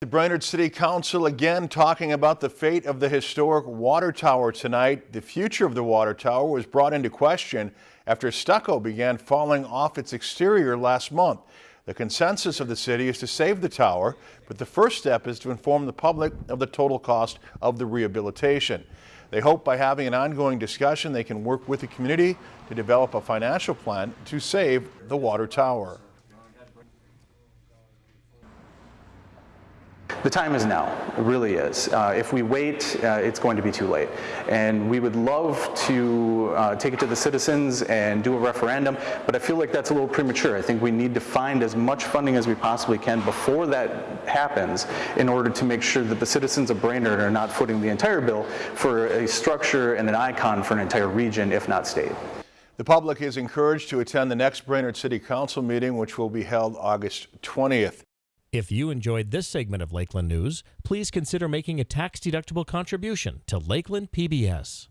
The Brainerd City Council again talking about the fate of the historic water tower tonight. The future of the water tower was brought into question after stucco began falling off its exterior last month. The consensus of the city is to save the tower, but the first step is to inform the public of the total cost of the rehabilitation. They hope by having an ongoing discussion they can work with the community to develop a financial plan to save the water tower. The time is now, it really is. Uh, if we wait, uh, it's going to be too late. And we would love to uh, take it to the citizens and do a referendum, but I feel like that's a little premature. I think we need to find as much funding as we possibly can before that happens in order to make sure that the citizens of Brainerd are not footing the entire bill for a structure and an icon for an entire region, if not state. The public is encouraged to attend the next Brainerd City Council meeting, which will be held August 20th. If you enjoyed this segment of Lakeland News, please consider making a tax-deductible contribution to Lakeland PBS.